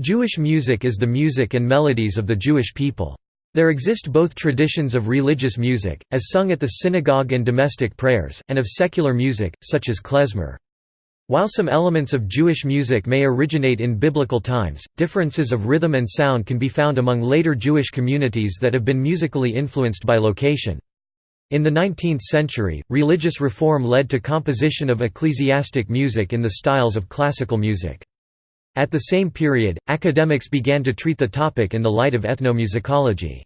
Jewish music is the music and melodies of the Jewish people. There exist both traditions of religious music, as sung at the synagogue and domestic prayers, and of secular music, such as klezmer. While some elements of Jewish music may originate in biblical times, differences of rhythm and sound can be found among later Jewish communities that have been musically influenced by location. In the 19th century, religious reform led to composition of ecclesiastic music in the styles of classical music. At the same period, academics began to treat the topic in the light of ethnomusicology.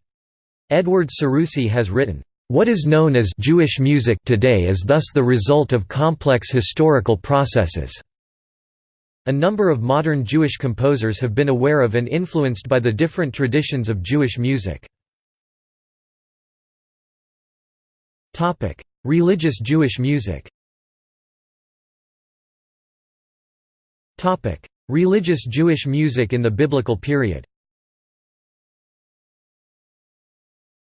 Edwin Seroussi has written, "...what is known as Jewish music today is thus the result of complex historical processes." A number of modern Jewish composers have been aware of and influenced by the different traditions of Jewish music. Religious Jewish music Religious Jewish music in the Biblical period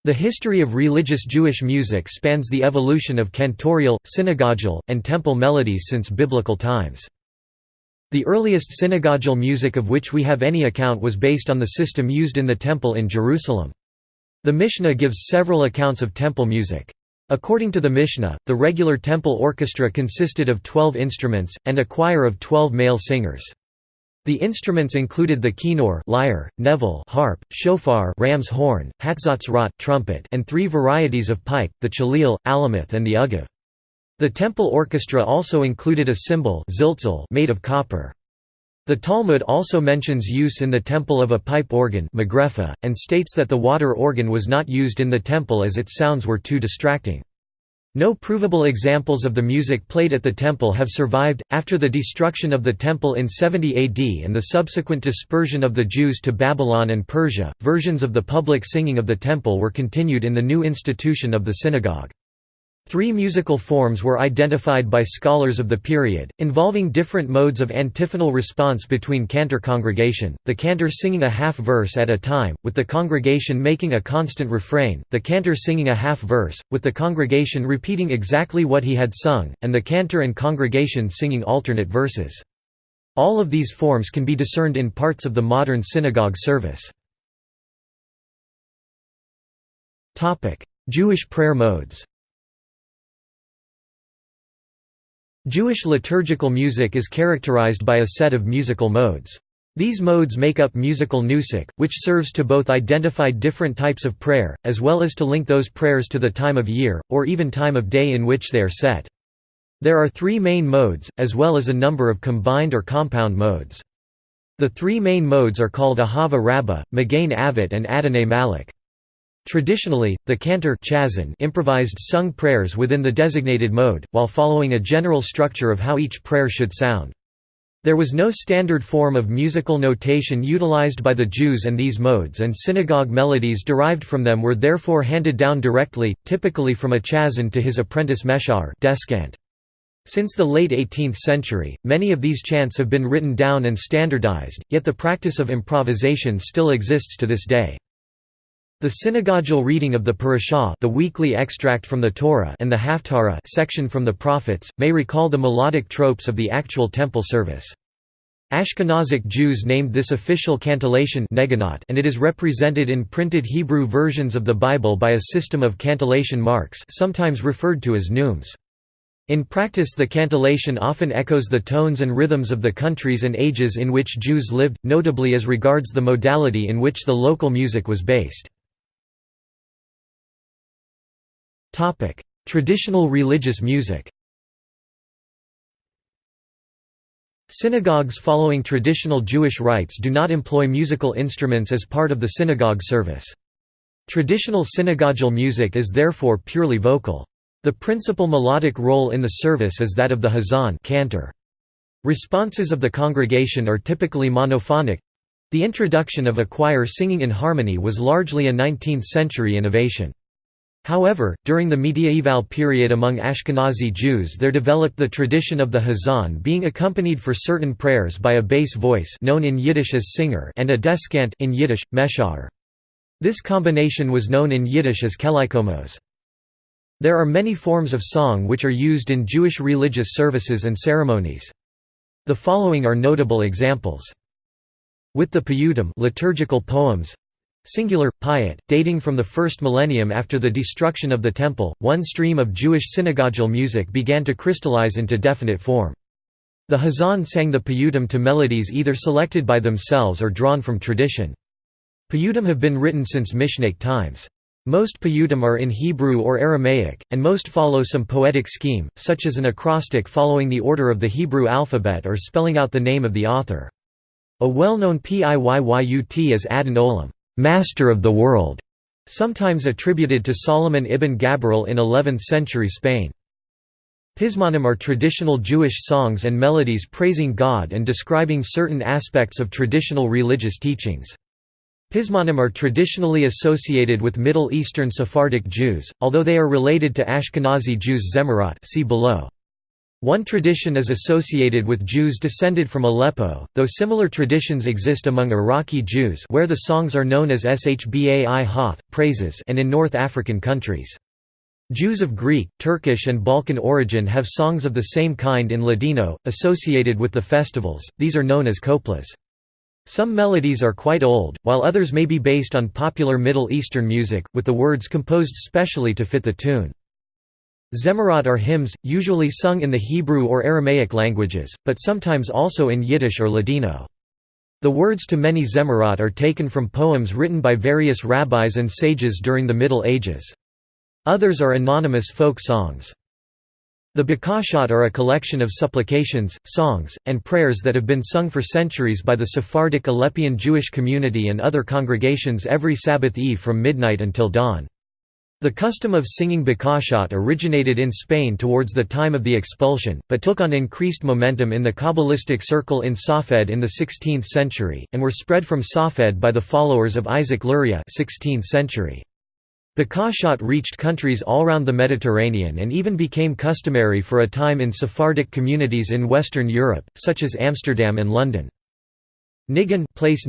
The history of religious Jewish music spans the evolution of cantorial, synagogal, and temple melodies since biblical times. The earliest synagogal music of which we have any account was based on the system used in the Temple in Jerusalem. The Mishnah gives several accounts of temple music. According to the Mishnah, the regular temple orchestra consisted of twelve instruments, and a choir of twelve male singers. The instruments included the kinnor lyre, nevel harp, shofar ram's horn, hatzotzrot trumpet, and three varieties of pipe, the chalil, alameth and the ugav. The temple orchestra also included a cymbal made of copper. The Talmud also mentions use in the temple of a pipe organ and states that the water organ was not used in the temple as its sounds were too distracting. No provable examples of the music played at the temple have survived. After the destruction of the temple in 70 AD and the subsequent dispersion of the Jews to Babylon and Persia, versions of the public singing of the temple were continued in the new institution of the synagogue. Three musical forms were identified by scholars of the period, involving different modes of antiphonal response between cantor congregation, the cantor singing a half-verse at a time, with the congregation making a constant refrain, the cantor singing a half-verse, with the congregation repeating exactly what he had sung, and the cantor and congregation singing alternate verses. All of these forms can be discerned in parts of the modern synagogue service. Jewish prayer modes Jewish liturgical music is characterized by a set of musical modes. These modes make up musical nusach, which serves to both identify different types of prayer, as well as to link those prayers to the time of year, or even time of day in which they are set. There are three main modes, as well as a number of combined or compound modes. The three main modes are called Ahava Rabbah, Magain Avot and Adonai Malach. Traditionally, the cantor improvised sung prayers within the designated mode, while following a general structure of how each prayer should sound. There was no standard form of musical notation utilized by the Jews and these modes and synagogue melodies derived from them were therefore handed down directly, typically from a chazan to his apprentice meshorer descant. Since the late 18th century, many of these chants have been written down and standardized, yet the practice of improvisation still exists to this day. The synagogal reading of the parashah the weekly extract from the Torah and the Haftarah section from the prophets, may recall the melodic tropes of the actual temple service. Ashkenazic Jews named this official cantillation and it is represented in printed Hebrew versions of the Bible by a system of cantillation marks sometimes referred to as neumes. In practice the cantillation often echoes the tones and rhythms of the countries and ages in which Jews lived, notably as regards the modality in which the local music was based. Topic: Traditional religious music. Synagogues following traditional Jewish rites do not employ musical instruments as part of the synagogue service. Traditional synagogal music is therefore purely vocal. The principal melodic role in the service is that of the hazan cantor. Responses of the congregation are typically monophonic. The introduction of a choir singing in harmony was largely a 19th-century innovation. However, during the mediaeval period among Ashkenazi Jews there developed the tradition of the hazan being accompanied for certain prayers by a bass voice known in Yiddish as singer and a descant in Yiddish, meshorer. This combination was known in Yiddish as kelikomos. There are many forms of song which are used in Jewish religious services and ceremonies. The following are notable examples. With the piyutim liturgical poems, Singular, Piyyut, dating from the first millennium after the destruction of the Temple, one stream of Jewish synagogal music began to crystallize into definite form. The Hazan sang the piyutim to melodies either selected by themselves or drawn from tradition. Piyutim have been written since Mishnaic times. Most piyutim are in Hebrew or Aramaic, and most follow some poetic scheme, such as an acrostic following the order of the Hebrew alphabet or spelling out the name of the author. A well-known Piyyut is Adon Olam master of the world, sometimes attributed to Solomon ibn Gabirol in 11th century Spain. Pizmonim are traditional Jewish songs and melodies praising God and describing certain aspects of traditional religious teachings. Pizmonim are traditionally associated with Middle Eastern Sephardic Jews, although they are related to Ashkenazi Jews Zemirot see below. One tradition is associated with Jews descended from Aleppo, though similar traditions exist among Iraqi Jews where the songs are known as Shbai Hoth, praises and in North African countries. Jews of Greek, Turkish and Balkan origin have songs of the same kind in Ladino, associated with the festivals, these are known as coplas. Some melodies are quite old, while others may be based on popular Middle Eastern music, with the words composed specially to fit the tune. Zemirot are hymns, usually sung in the Hebrew or Aramaic languages, but sometimes also in Yiddish or Ladino. The words to many Zemirot are taken from poems written by various rabbis and sages during the Middle Ages. Others are anonymous folk songs. The Bakashot are a collection of supplications, songs, and prayers that have been sung for centuries by the Sephardic Aleppian Jewish community and other congregations every Sabbath eve from midnight until dawn. The custom of singing Bakashot originated in Spain towards the time of the expulsion, but took on increased momentum in the Kabbalistic circle in Safed in the 16th century, and were spread from Safed by the followers of Isaac Luria 16th century. Bakashot reached countries all around the Mediterranean and even became customary for a time in Sephardic communities in Western Europe, such as Amsterdam and London. Nigun place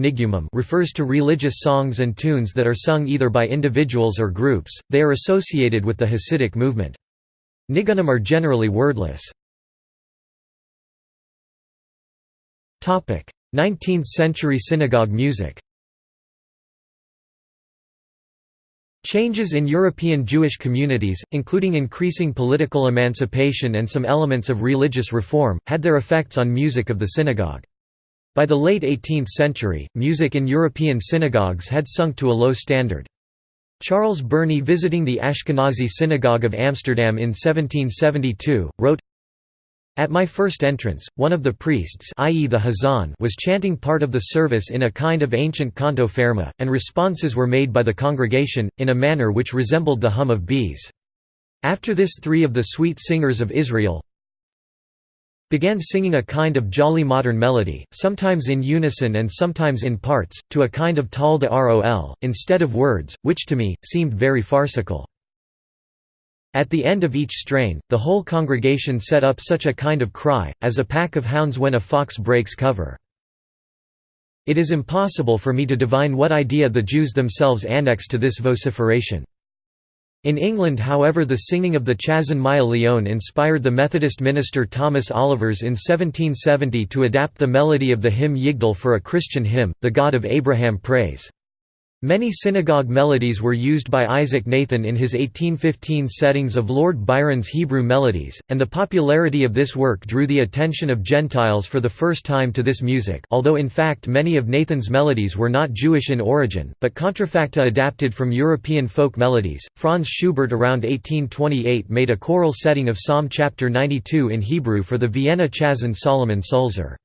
refers to religious songs and tunes that are sung either by individuals or groups, they are associated with the Hasidic movement. Nigunim are generally wordless. 19th-century synagogue music Changes in European Jewish communities, including increasing political emancipation and some elements of religious reform, had their effects on music of the synagogue. By the late 18th century, music in European synagogues had sunk to a low standard. Charles Burney visiting the Ashkenazi Synagogue of Amsterdam in 1772, wrote, At my first entrance, one of the priests i.e. the Hazan was chanting part of the service in a kind of ancient canto fermo, and responses were made by the congregation, in a manner which resembled the hum of bees. After this three of the sweet singers of Israel, began singing a kind of jolly modern melody, sometimes in unison and sometimes in parts, to a kind of tal de rol, instead of words, which to me, seemed very farcical. At the end of each strain, the whole congregation set up such a kind of cry, as a pack of hounds when a fox breaks cover. It is impossible for me to divine what idea the Jews themselves annexed to this vociferation. In England however the singing of the Chazan Maya Leon inspired the Methodist minister Thomas Olivers in 1770 to adapt the melody of the hymn Yigdal for a Christian hymn, the God of Abraham praise. Many synagogue melodies were used by Isaac Nathan in his 1815 settings of Lord Byron's Hebrew Melodies, and the popularity of this work drew the attention of Gentiles for the first time to this music although in fact many of Nathan's melodies were not Jewish in origin, but contrafacta adapted from European folk melodies. Franz Schubert around 1828 made a choral setting of Psalm chapter 92 in Hebrew for the Vienna Chazan Solomon Sulzer.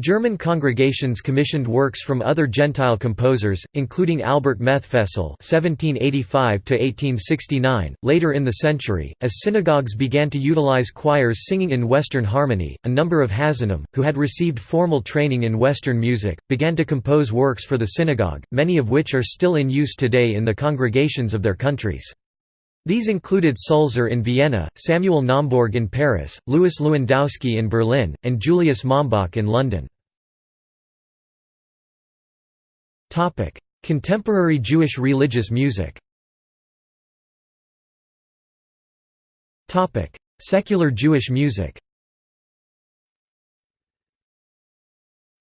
German congregations commissioned works from other Gentile composers, including Albert Methfessel (1785–1869). Later in the century, as synagogues began to utilize choirs singing in Western harmony, a number of Hazanim, who had received formal training in Western music, began to compose works for the synagogue, many of which are still in use today in the congregations of their countries. These included Sulzer in Vienna, Samuel Naumbourg in Paris, Louis Lewandowski in Berlin, and Julius Mombach in London. Contemporary Jewish religious music Secular Jewish music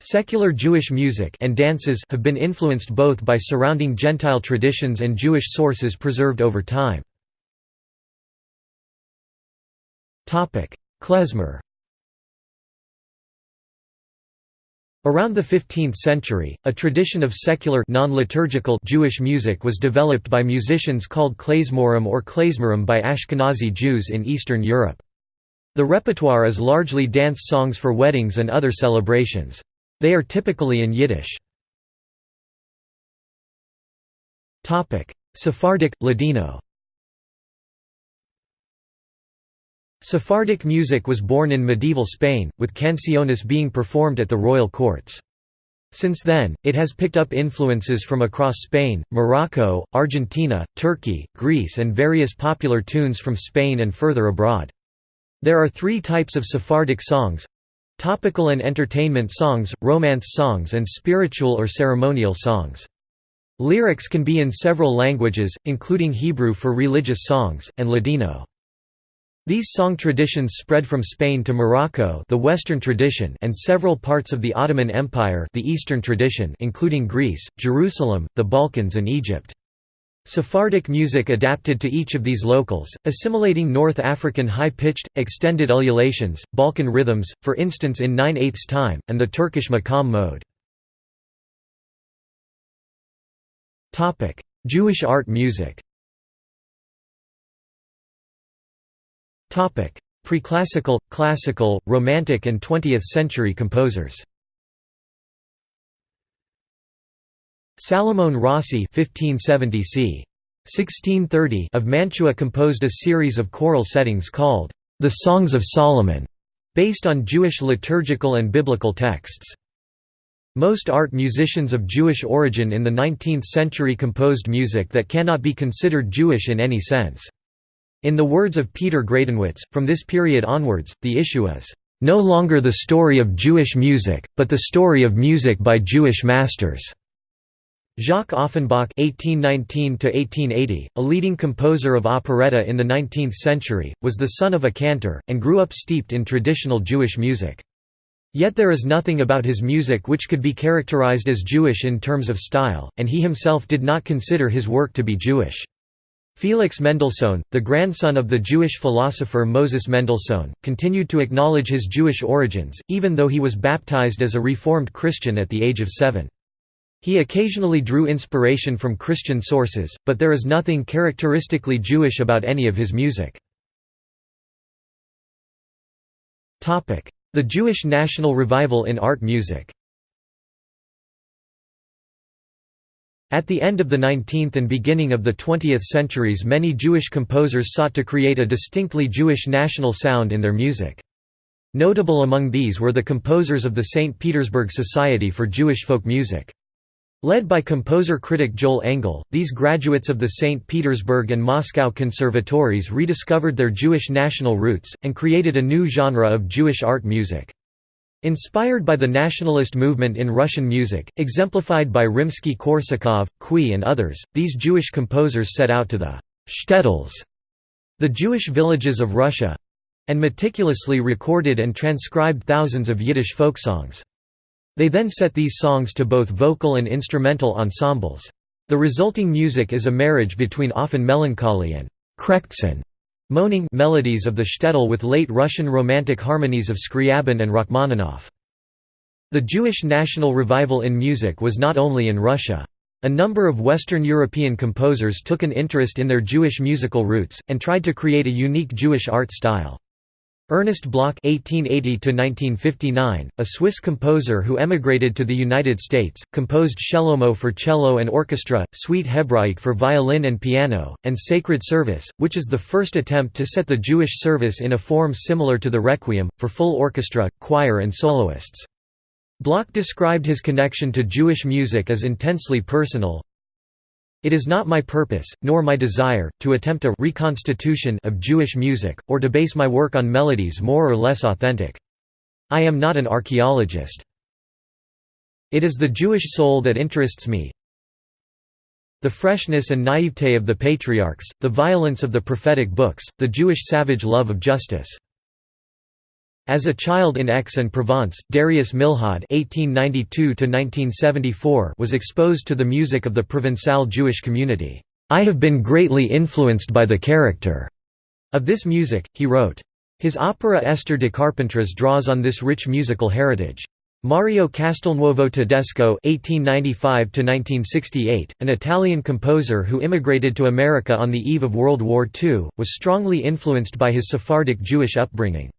Secular Jewish music and dances have been influenced both by surrounding Gentile traditions and Jewish sources preserved over time. Klezmer Around the 15th century, a tradition of secular non-liturgical Jewish music was developed by musicians called klezmorim or klezmerim by Ashkenazi Jews in Eastern Europe. The repertoire is largely dance songs for weddings and other celebrations. They are typically in Yiddish. Sephardic, Ladino Sephardic music was born in medieval Spain, with canciones being performed at the royal courts. Since then, it has picked up influences from across Spain, Morocco, Argentina, Turkey, Greece and various popular tunes from Spain and further abroad. There are three types of Sephardic songs Topical and entertainment songs, romance songs and spiritual or ceremonial songs. Lyrics can be in several languages, including Hebrew for religious songs, and Ladino. These song traditions spread from Spain to Morocco the Western tradition and several parts of the Ottoman Empire the Eastern tradition including Greece, Jerusalem, the Balkans and Egypt. Sephardic music adapted to each of these locals, assimilating North African high-pitched, extended ululations, Balkan rhythms, for instance in 9 8 time, and the Turkish makam mode. Jewish art music Preclassical, classical, romantic and 20th-century composers Salomon Rossi 1570 c. 1630 of Mantua composed a series of choral settings called the Songs of Solomon, based on Jewish liturgical and biblical texts. Most art musicians of Jewish origin in the 19th century composed music that cannot be considered Jewish in any sense. In the words of Peter Gradenwitz, from this period onwards, the issue is, "...no longer the story of Jewish music, but the story of music by Jewish masters." Jacques Offenbach (1819–1880), a leading composer of operetta in the 19th century, was the son of a cantor and grew up steeped in traditional Jewish music. Yet there is nothing about his music which could be characterized as Jewish in terms of style, and he himself did not consider his work to be Jewish. Felix Mendelssohn, the grandson of the Jewish philosopher Moses Mendelssohn, continued to acknowledge his Jewish origins, even though he was baptized as a Reformed Christian at the age of seven. He occasionally drew inspiration from Christian sources, but there is nothing characteristically Jewish about any of his music. The Jewish national revival in art music At the end of the 19th and beginning of the 20th centuries many Jewish composers sought to create a distinctly Jewish national sound in their music. Notable among these were the composers of the St. Petersburg Society for Jewish Folk Music. Led by composer-critic Joel Engel, these graduates of the St. Petersburg and Moscow conservatories rediscovered their Jewish national roots, and created a new genre of Jewish art music. Inspired by the nationalist movement in Russian music, exemplified by Rimsky-Korsakov, Cui and others, these Jewish composers set out to the shtetls, the Jewish villages of Russia—and meticulously recorded and transcribed thousands of Yiddish folk songs. They then set these songs to both vocal and instrumental ensembles. The resulting music is a marriage between often melancholy and krekhtin moaning melodies of the shtetl with late Russian romantic harmonies of Scriabin and Rachmaninoff. The Jewish national revival in music was not only in Russia. A number of Western European composers took an interest in their Jewish musical roots, and tried to create a unique Jewish art style. Ernest Bloch (1880–1959), a Swiss composer who emigrated to the United States, composed Shelomo for cello and orchestra, Suite Hebraïque for violin and piano, and Sacred Service, which is the first attempt to set the Jewish service in a form similar to the Requiem, for full orchestra, choir and soloists. Bloch described his connection to Jewish music as intensely personal, it is not my purpose, nor my desire, to attempt a reconstitution of Jewish music, or to base my work on melodies more or less authentic. I am not an archaeologist. It is the Jewish soul that interests me. The freshness and naivete of the patriarchs, the violence of the prophetic books, the Jewish savage love of justice. As a child in Aix-en-Provence, Darius Milhaud (1892–1974) was exposed to the music of the Provençal Jewish community. I have been greatly influenced by the character of this music, he wrote. His opera Esther de Carpentras draws on this rich musical heritage. Mario Castelnuovo Tedesco (1895–1968), an Italian composer who immigrated to America on the eve of World War II, was strongly influenced by his Sephardic Jewish upbringing.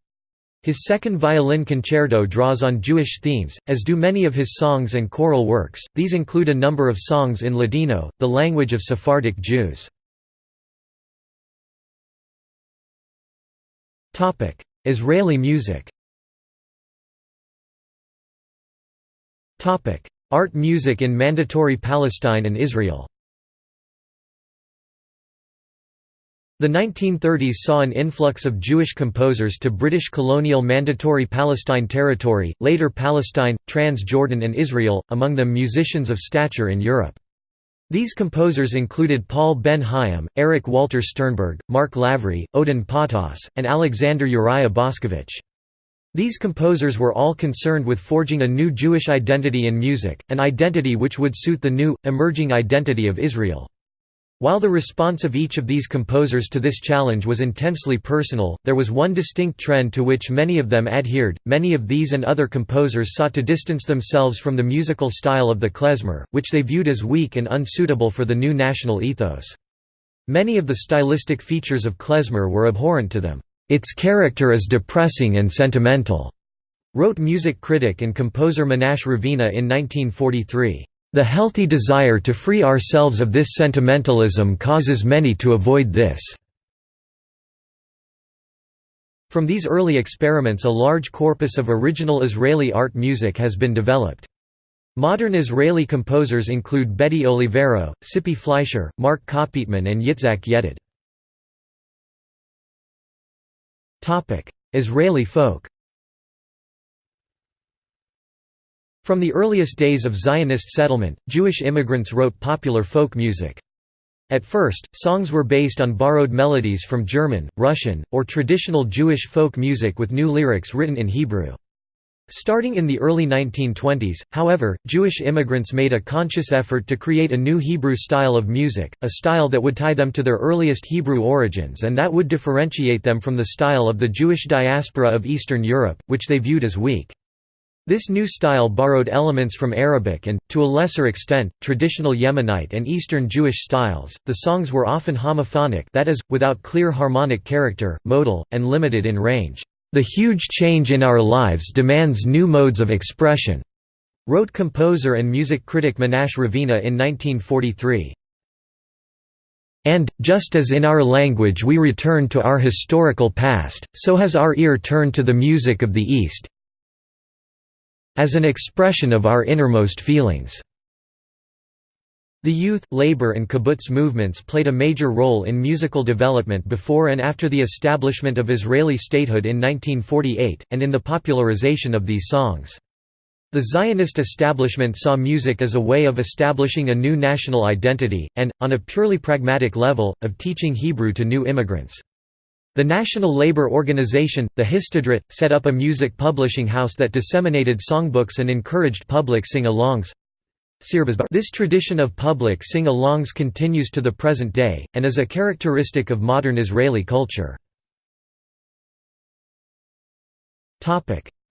His second violin concerto draws on Jewish themes, as do many of his songs and choral works, these include a number of songs in Ladino, the language of Sephardic Jews. Israeli music. Art music in Mandatory Palestine and Israel The 1930s saw an influx of Jewish composers to British colonial Mandatory Palestine territory, later Palestine, Trans-Jordan and Israel, among them musicians of stature in Europe. These composers included Paul Ben Haim, Erich Walter Sternberg, Mark Lavry, Ödön Partos, and Alexander Uriah Boscovich. These composers were all concerned with forging a new Jewish identity in music, an identity which would suit the new, emerging identity of Israel. While the response of each of these composers to this challenge was intensely personal, there was one distinct trend to which many of them adhered. Many of these and other composers sought to distance themselves from the musical style of the klezmer, which they viewed as weak and unsuitable for the new national ethos. Many of the stylistic features of klezmer were abhorrent to them. Its character is depressing and sentimental, wrote music critic and composer Menashe Ravina in 1943. The healthy desire to free ourselves of this sentimentalism causes many to avoid this. From these early experiments a large corpus of original Israeli art music has been developed. Modern Israeli composers include Betty Olivero, Tsippi Fleischer, Mark Kopytman and Yitzhak Yedid. Israeli folk From the earliest days of Zionist settlement, Jewish immigrants wrote popular folk music. At first, songs were based on borrowed melodies from German, Russian, or traditional Jewish folk music with new lyrics written in Hebrew. Starting in the early 1920s, however, Jewish immigrants made a conscious effort to create a new Hebrew style of music, a style that would tie them to their earliest Hebrew origins and that would differentiate them from the style of the Jewish diaspora of Eastern Europe, which they viewed as weak. This new style borrowed elements from Arabic and, to a lesser extent, traditional Yemenite and Eastern Jewish styles. The songs were often homophonic that is, without clear harmonic character, modal, and limited in range. The huge change in our lives demands new modes of expression, wrote composer and music critic Menashe Ravina in 1943. And, just as in our language we return to our historical past, so has our ear turned to the music of the East, as an expression of our innermost feelings. The youth, labor and kibbutz movements played a major role in musical development before and after the establishment of Israeli statehood in 1948, and in the popularization of these songs. The Zionist establishment saw music as a way of establishing a new national identity, and, on a purely pragmatic level, of teaching Hebrew to new immigrants. The National Labour Organization, the Histadrut, set up a music publishing house that disseminated songbooks and encouraged public sing-alongs. This tradition of public sing-alongs continues to the present day, and is a characteristic of modern Israeli culture.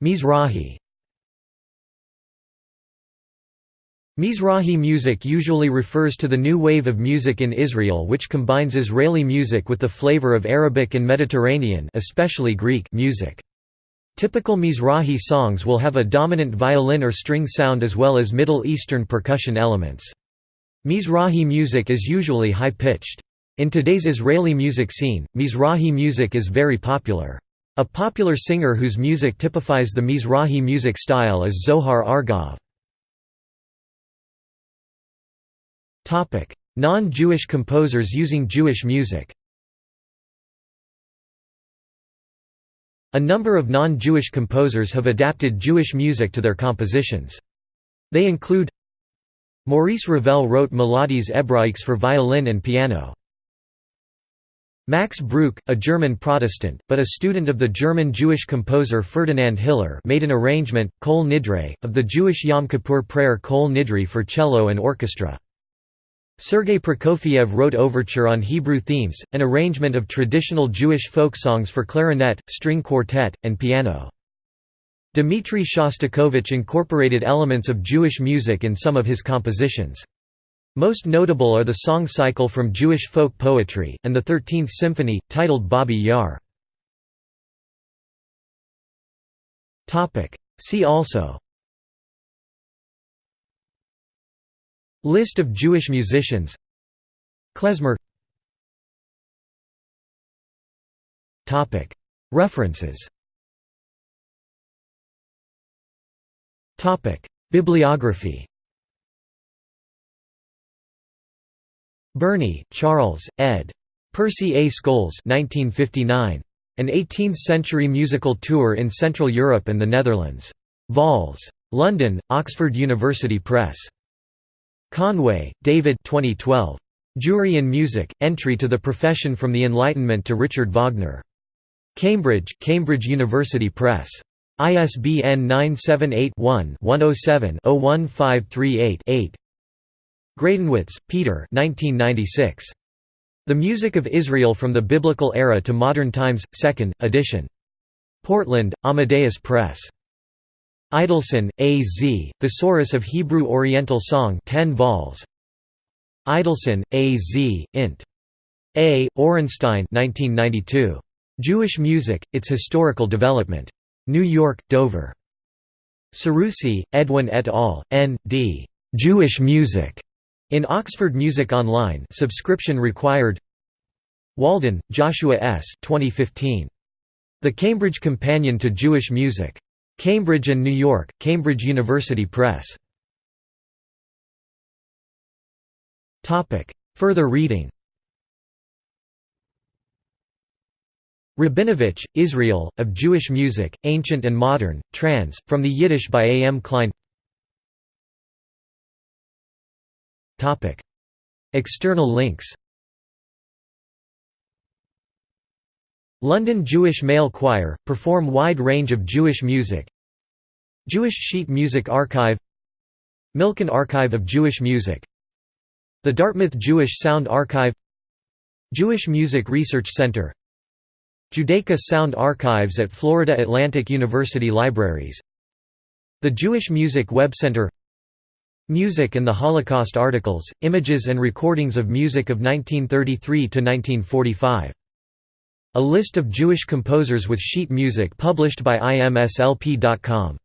Mizrahi Mizrahi music usually refers to the new wave of music in Israel which combines Israeli music with the flavor of Arabic and Mediterranean especially Greek music. Typical Mizrahi songs will have a dominant violin or string sound as well as Middle Eastern percussion elements. Mizrahi music is usually high-pitched. In today's Israeli music scene, Mizrahi music is very popular. A popular singer whose music typifies the Mizrahi music style is Zohar Argov. Non-Jewish composers using Jewish music A number of non-Jewish composers have adapted Jewish music to their compositions. They include Maurice Ravel wrote Melodies Hébraïques for violin and piano. Max Bruch, a German Protestant, but a student of the German Jewish composer Ferdinand Hiller made an arrangement, Kol Nidre, of the Jewish Yom Kippur prayer Kol Nidre for cello and orchestra. Sergei Prokofiev wrote Overture on Hebrew themes, an arrangement of traditional Jewish folk songs for clarinet, string quartet, and piano. Dmitri Shostakovich incorporated elements of Jewish music in some of his compositions. Most notable are the song cycle from Jewish folk poetry, and the Thirteenth Symphony, titled Babi Yar. See also List of Jewish musicians Klezmer References Bibliography Burney, Charles, ed. Percy A. Scholes 1959. An 18th-century musical tour in Central Europe and the Netherlands. Vols. London, Oxford University Press. Conway, David 2012. Jewry in Music, Entry to the Profession from the Enlightenment to Richard Wagner. Cambridge, Cambridge University Press. ISBN 978 one 107 01538 8 Gradenwitz, Peter 1996. The Music of Israel from the Biblical Era to Modern Times, 2nd, edition. Portland, Amadeus Press. Idelsohn, A. Z., Thesaurus of Hebrew Oriental Song 10 vols. Idelsohn, A. Z., int. A. Orenstein 1992. Jewish Music, Its Historical Development. New York, Dover. Seroussi, Edwin et al., N.D. Jewish Music. In Oxford Music Online subscription required Walden, Joshua S. 2015. The Cambridge Companion to Jewish Music. Cambridge and New York, Cambridge University Press. Further reading Rabinovich, Israel, of Jewish Music, Ancient and Modern, trans, from the Yiddish by A. M. Klein External links London Jewish Male Choir, perform wide range of Jewish music. Jewish Sheet Music Archive Milken Archive of Jewish Music. The Dartmouth Jewish Sound Archive Jewish Music Research Center. Judaica Sound Archives at Florida Atlantic University Libraries. The Jewish Music Web Center. Music and the Holocaust articles, images and recordings of music of 1933 to 1945. A list of Jewish composers with sheet music published by imslp.com.